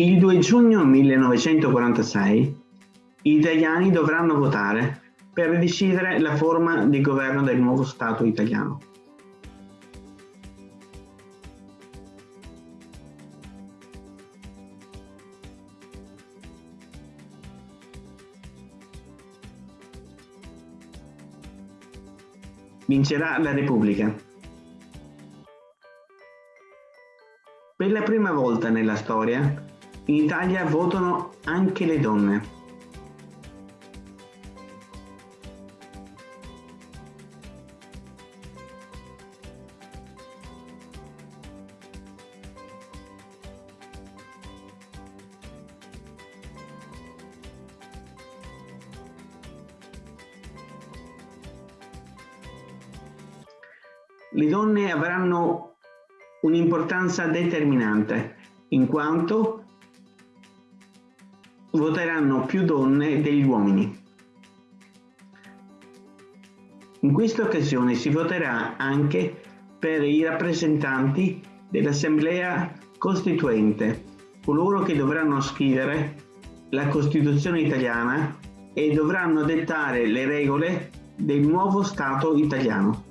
Il 2 giugno 1946 gli italiani dovranno votare per decidere la forma di governo del nuovo Stato italiano. Vincerà la Repubblica. Per la prima volta nella storia in Italia votano anche le donne. Le donne avranno un'importanza determinante in quanto voteranno più donne degli uomini. In questa occasione si voterà anche per i rappresentanti dell'Assemblea Costituente, coloro che dovranno scrivere la Costituzione italiana e dovranno dettare le regole del nuovo Stato italiano.